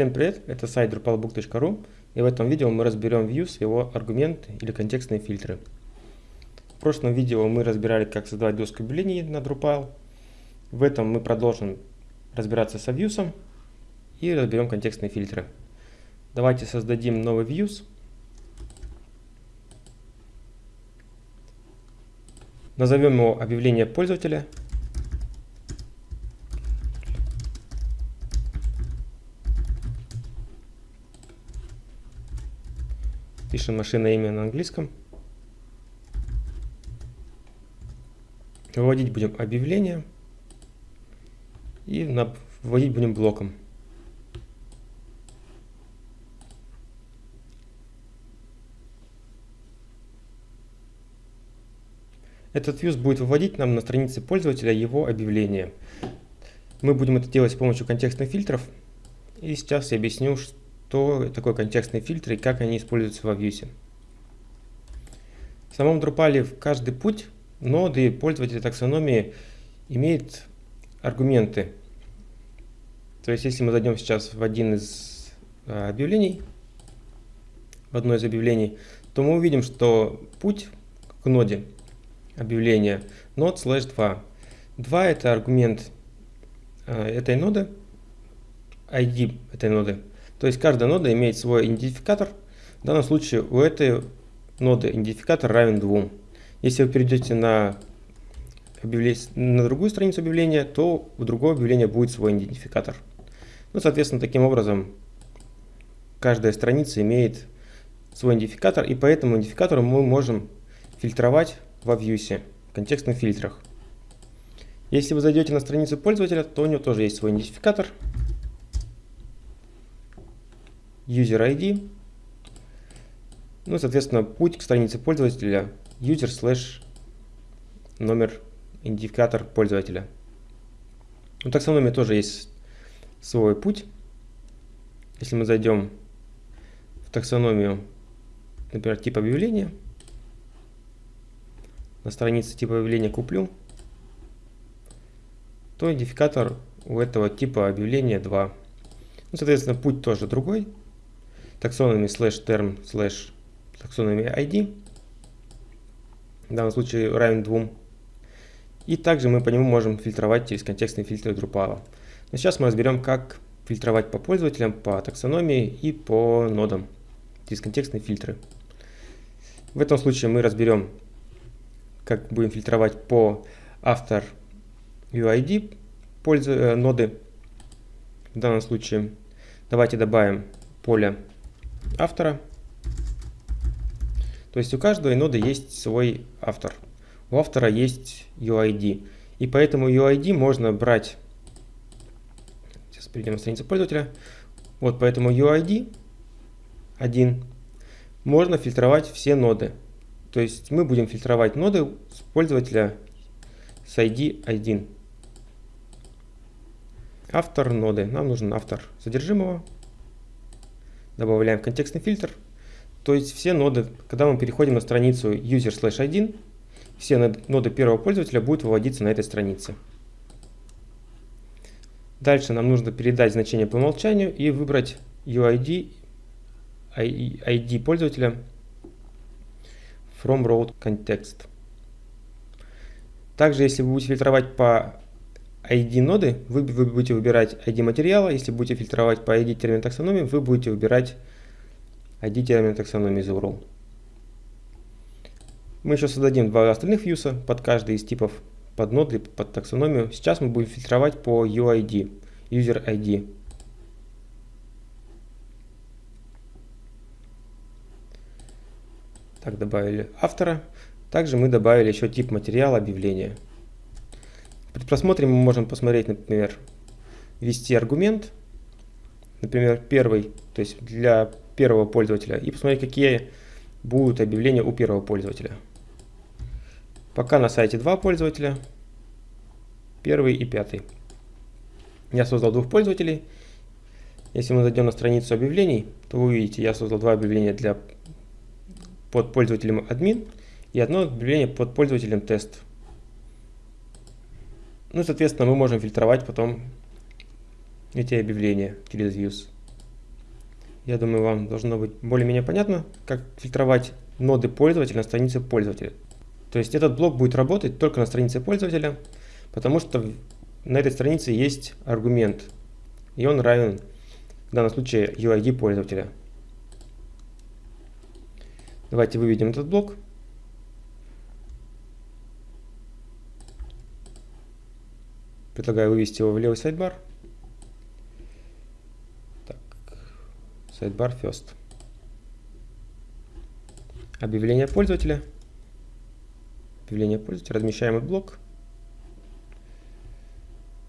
Всем привет, это сайт drupalbook.ru и в этом видео мы разберем views, его аргументы или контекстные фильтры. В прошлом видео мы разбирали, как создавать доску объявлений на Drupal. В этом мы продолжим разбираться со views и разберем контекстные фильтры. Давайте создадим новый views. Назовем его объявление пользователя Пишем машина имя на английском. Выводить будем объявление. И вводить будем блоком. Этот views будет выводить нам на странице пользователя его объявление. Мы будем это делать с помощью контекстных фильтров. И сейчас я объясню, что такое контекстный фильтр и как они используются во Vue. В самом Drupal каждый путь ноды пользователя таксономии имеет аргументы. То есть, если мы зайдем сейчас в один из а, объявлений, в одно из объявлений, то мы увидим, что путь к ноде объявления node slash 2. 2 это аргумент а, этой ноды, ID этой ноды. То есть каждая нода имеет свой идентификатор. В данном случае у этой ноды идентификатор равен 2. Если вы перейдете на, на другую страницу объявления, то у другого объявления будет свой идентификатор. Ну, соответственно, таким образом каждая страница имеет свой идентификатор, и по этому идентификатору мы можем фильтровать во Vue, в контекстных фильтрах. Если вы зайдете на страницу пользователя, то у него тоже есть свой идентификатор – user ID, ну, соответственно, путь к странице пользователя user slash номер идентификатор пользователя. У таксономии тоже есть свой путь. Если мы зайдем в таксономию, например, тип объявления, на странице типа объявления куплю, то идентификатор у этого типа объявления 2. Ну, соответственно, путь тоже другой таксономи slash term slash таксономи ID, в данном случае равен 2. И также мы по нему можем фильтровать через контекстные фильтры Drupal. Но сейчас мы разберем, как фильтровать по пользователям, по таксономии и по нодам через контекстные фильтры. В этом случае мы разберем, как будем фильтровать по автор UID пользу, э, ноды. В данном случае давайте добавим поле автора. То есть у каждой ноды есть свой автор. У автора есть UID. И поэтому UID можно брать... Сейчас перейдем на страницу пользователя. Вот поэтому UID 1 можно фильтровать все ноды. То есть мы будем фильтровать ноды с пользователя с ID 1. Автор ноды. Нам нужен автор содержимого добавляем контекстный фильтр. То есть все ноды, когда мы переходим на страницу user slash 1, все ноды первого пользователя будут выводиться на этой странице. Дальше нам нужно передать значение по умолчанию и выбрать UID, ID пользователя from row context. Также, если вы будете фильтровать по ID ноды, вы, вы будете выбирать ID материала. Если будете фильтровать по ID термин таксономии, вы будете выбирать ID термин таксономии из URL. Мы еще создадим два остальных вьюса под каждый из типов под ноды, под таксономию. Сейчас мы будем фильтровать по UID, User ID. Так, добавили автора. Также мы добавили еще тип материала объявления. При просмотре мы можем посмотреть, например, ввести аргумент, например, первый, то есть для первого пользователя, и посмотреть, какие будут объявления у первого пользователя. Пока на сайте два пользователя, первый и пятый. Я создал двух пользователей. Если мы зайдем на страницу объявлений, то вы увидите, я создал два объявления для под пользователем админ и одно объявление под пользователем тест. Ну, соответственно, мы можем фильтровать потом эти объявления через views. Я думаю, вам должно быть более-менее понятно, как фильтровать ноды пользователя на странице пользователя. То есть этот блок будет работать только на странице пользователя, потому что на этой странице есть аргумент, и он равен в данном случае UID пользователя. Давайте выведем этот блок. Предлагаю вывести его в левый сайдбар. Так, сайдбар first. Объявление пользователя. Объявление пользователя. Размещаем этот блок.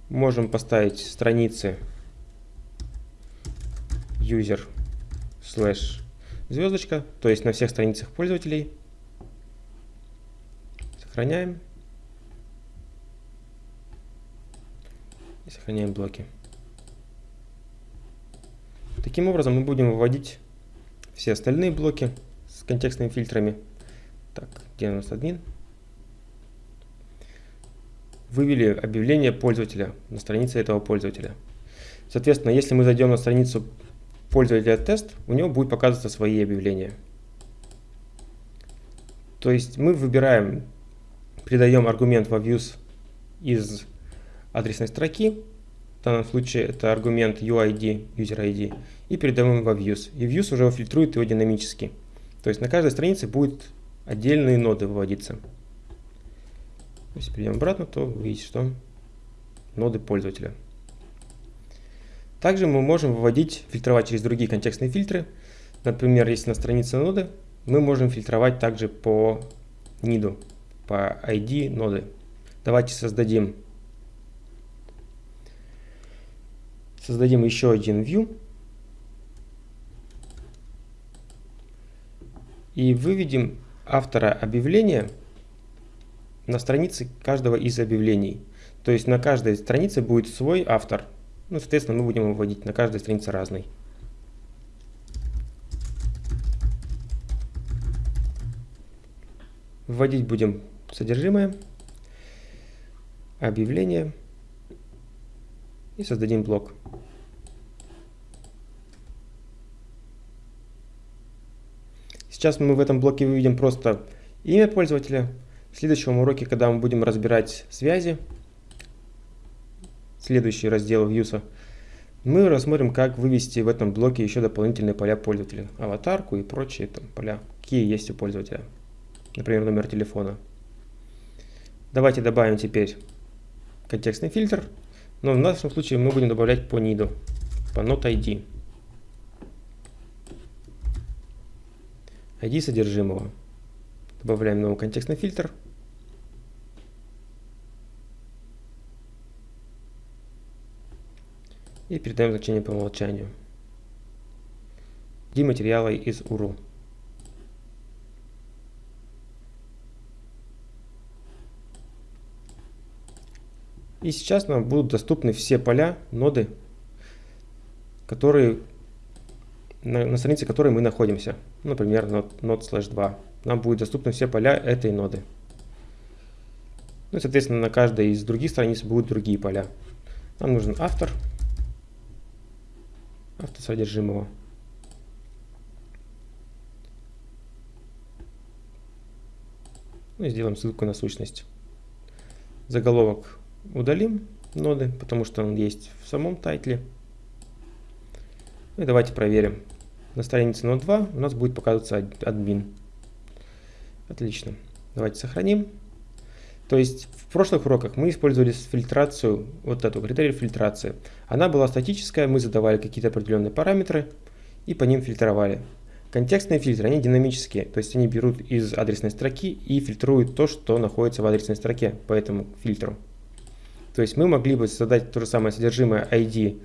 Можем поставить страницы user slash звездочка, то есть на всех страницах пользователей. Сохраняем. Сохраняем блоки. Таким образом мы будем выводить все остальные блоки с контекстными фильтрами. Так, где у нас админ? Вывели объявление пользователя на странице этого пользователя. Соответственно, если мы зайдем на страницу пользователя тест, у него будет показываться свои объявления. То есть мы выбираем, придаем аргумент во views из адресной строки, в данном случае это аргумент UID, user ID, и передаем во views. И views уже фильтрует его динамически. То есть на каждой странице будет отдельные ноды выводиться. Если перейдем обратно, то вы видите, что ноды пользователя. Также мы можем выводить, фильтровать через другие контекстные фильтры. Например, если на странице ноды, мы можем фильтровать также по NID, по ID ноды. Давайте создадим, создадим еще один view. И выведем автора объявления на странице каждого из объявлений. То есть на каждой странице будет свой автор – ну, соответственно, мы будем выводить на каждой странице разный. Вводить будем содержимое, объявление и создадим блок. Сейчас мы в этом блоке выведем просто имя пользователя. В следующем уроке, когда мы будем разбирать связи, следующий раздел Views, мы рассмотрим, как вывести в этом блоке еще дополнительные поля пользователя, аватарку и прочие там поля, какие есть у пользователя, например, номер телефона. Давайте добавим теперь контекстный фильтр, но в нашем случае мы будем добавлять по NID, по not ID. ID содержимого. Добавляем новый контекстный фильтр. и передаем значение по умолчанию. D материалы из URL. И сейчас нам будут доступны все поля, ноды, которые, на, на странице которой мы находимся. Например, node, node slash 2. Нам будут доступны все поля этой ноды. Ну и, соответственно, на каждой из других страниц будут другие поля. Нам нужен автор автосодержимого. Ну и сделаем ссылку на сущность. Заголовок удалим ноды, потому что он есть в самом тайтле. Ну и давайте проверим. На странице нод 2 у нас будет показываться админ. Отлично. Давайте сохраним. То есть в прошлых уроках мы использовали фильтрацию, вот эту критерий фильтрации. Она была статическая, мы задавали какие-то определенные параметры и по ним фильтровали. Контекстные фильтры, они динамические, то есть они берут из адресной строки и фильтруют то, что находится в адресной строке по этому фильтру. То есть мы могли бы создать то же самое содержимое ID,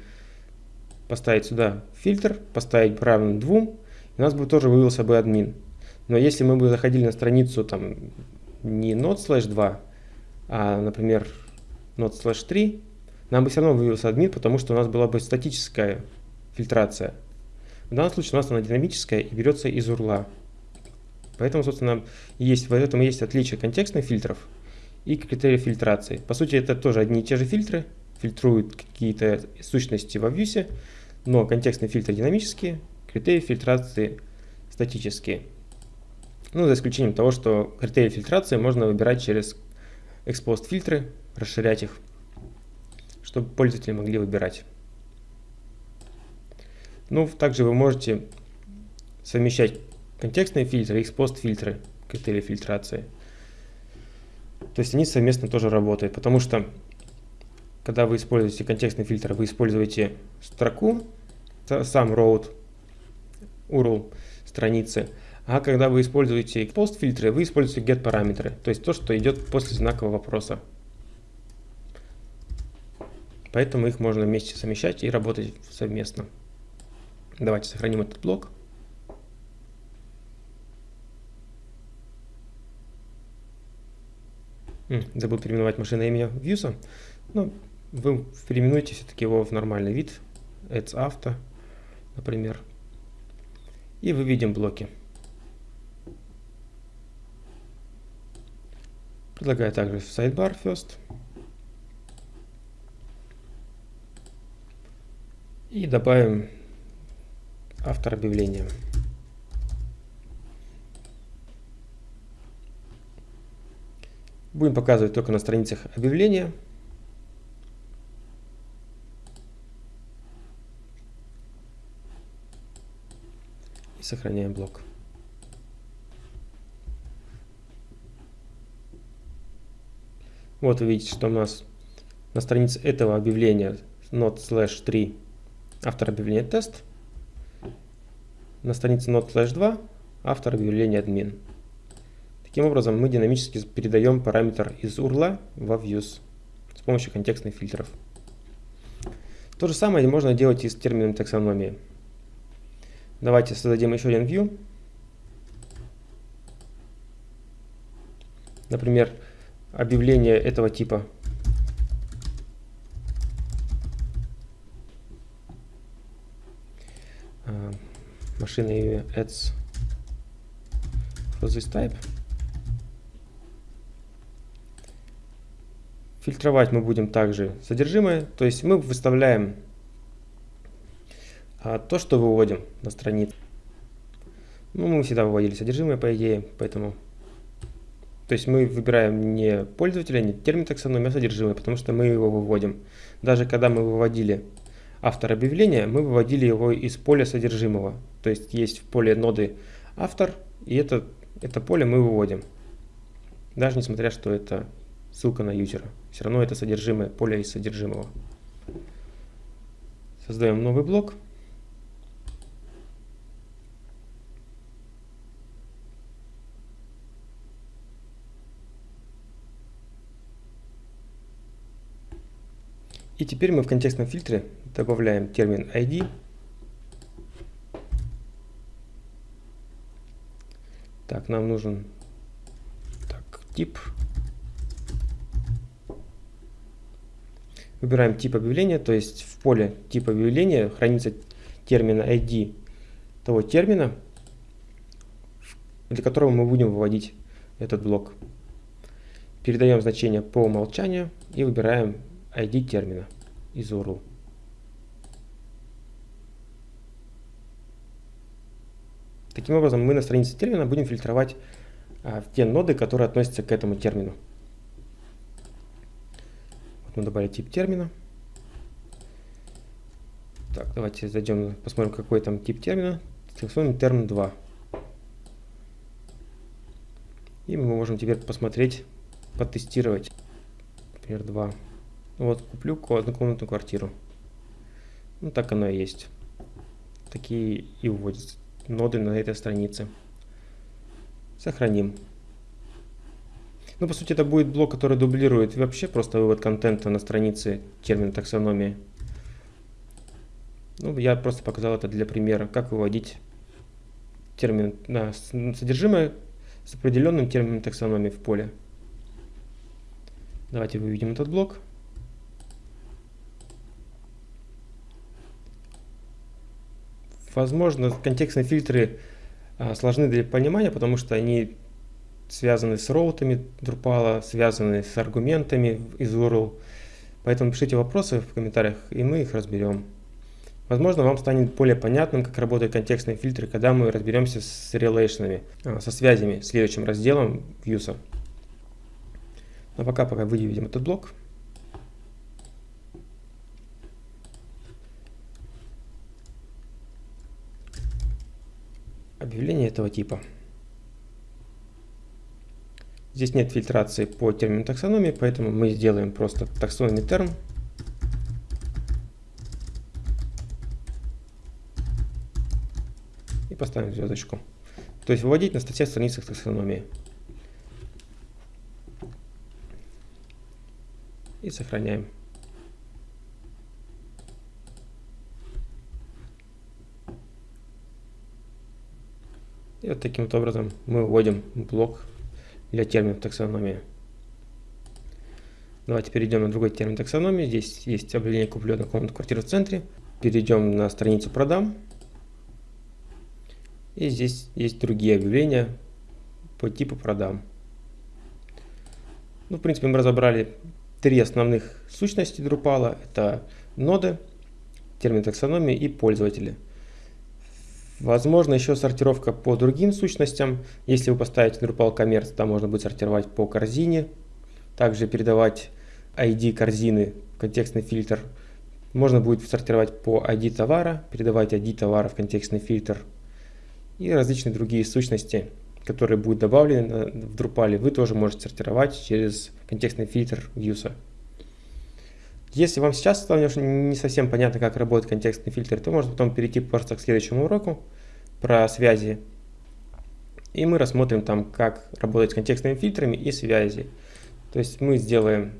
поставить сюда фильтр, поставить равным 2, и у нас бы тоже вывелся бы админ. Но если мы бы заходили на страницу там не node slash 2, а, например, node slash 3, нам бы все равно вывелся админ, потому что у нас была бы статическая фильтрация. В данном случае у нас она динамическая и берется из урла. Поэтому, собственно, есть, в этом есть отличие контекстных фильтров и критериев фильтрации. По сути, это тоже одни и те же фильтры, фильтруют какие-то сущности во вьюсе, но контекстные фильтры динамические, критерии фильтрации статические. Ну, за исключением того, что критерии фильтрации можно выбирать через экспост фильтры, расширять их, чтобы пользователи могли выбирать. Ну, также вы можете совмещать контекстные фильтры и экспост фильтры, критерии фильтрации. То есть они совместно тоже работают, потому что когда вы используете контекстный фильтр, вы используете строку, сам road, URL страницы, а когда вы используете post фильтры, вы используете get параметры, то есть то, что идет после знакового вопроса. Поэтому их можно вместе совмещать и работать совместно. Давайте сохраним этот блок. Забыл переименовать машинное имя Views. Ну, вы переименуете все-таки его в нормальный вид. Ads Auto, например. И выведем блоки. Предлагаю также sidebar first. И добавим автор объявления. Будем показывать только на страницах объявления. И сохраняем блок. Вот вы видите, что у нас на странице этого объявления not slash 3 автор объявления тест. На странице not slash 2 автор объявления админ. Таким образом, мы динамически передаем параметр из URL во views с помощью контекстных фильтров. То же самое можно делать и с термином таксономии. Давайте создадим еще один view. Например, объявление этого типа. А, машина имя ads for this type. Фильтровать мы будем также содержимое, то есть мы выставляем а, то, что выводим на страницу. Ну, мы всегда выводили содержимое, по идее, поэтому... То есть мы выбираем не пользователя, не термин таксономии, а содержимое, потому что мы его выводим. Даже когда мы выводили автор объявления, мы выводили его из поля содержимого. То есть есть в поле ноды автор, и это, это поле мы выводим. Даже несмотря, что это ссылка на юзера. Все равно это содержимое, поле из содержимого. Создаем новый блок. И теперь мы в контекстном фильтре добавляем термин ID. Так, нам нужен так, тип Выбираем тип объявления, то есть в поле тип объявления хранится термин ID того термина, для которого мы будем выводить этот блок. Передаем значение по умолчанию и выбираем ID термина из URL. Таким образом, мы на странице термина будем фильтровать а, те ноды, которые относятся к этому термину мы добавили тип термина. Так, давайте зайдем, посмотрим, какой там тип термина. Select термин 2. И мы можем теперь посмотреть, потестировать. Например, 2. Вот, куплю однокомнатную квартиру. Ну, так оно и есть. Такие и вводятся ноды на этой странице. Сохраним. Ну, по сути, это будет блок, который дублирует вообще просто вывод контента на странице термина таксономии. Ну, я просто показал это для примера, как выводить термин на содержимое с определенным термином таксономии в поле. Давайте выведем этот блок. Возможно, контекстные фильтры а, сложны для понимания, потому что они связанные с роутами Drupal, связанные с аргументами из URL. Поэтому пишите вопросы в комментариях, и мы их разберем. Возможно, вам станет более понятным, как работают контекстные фильтры, когда мы разберемся с релейшнами, а, со связями, следующим разделом Views. Но пока, пока выведем этот блок. Объявление этого типа. Здесь нет фильтрации по термину таксономии, поэтому мы сделаем просто таксономный терм. И поставим звездочку. То есть выводить на статье страницах таксономии. И сохраняем. И вот таким вот образом мы вводим блок для терминов таксономии. Давайте перейдем на другой термин таксономии. Здесь есть объявление куплю на комнату квартиру в центре. Перейдем на страницу продам. И здесь есть другие объявления по типу продам. Ну, в принципе, мы разобрали три основных сущности Drupal. Это ноды, термин таксономии и пользователи. Возможно еще сортировка по другим сущностям. Если вы поставите Drupal Commerce, там можно будет сортировать по корзине. Также передавать ID корзины контекстный фильтр. Можно будет сортировать по ID товара, передавать ID товара в контекстный фильтр. И различные другие сущности, которые будут добавлены в Drupal, вы тоже можете сортировать через контекстный фильтр Views. Если вам сейчас стало не совсем понятно, как работает контекстный фильтр, то можно потом перейти просто к следующему уроку про связи. И мы рассмотрим там, как работать с контекстными фильтрами и связи. То есть мы сделаем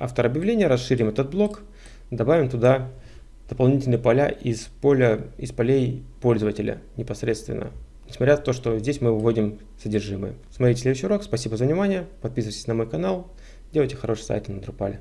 автор объявления, расширим этот блок, добавим туда дополнительные поля из, поля, из полей пользователя непосредственно. Несмотря на то, что здесь мы выводим содержимое. Смотрите следующий урок. Спасибо за внимание. Подписывайтесь на мой канал. Делайте хороший сайт на Drupal.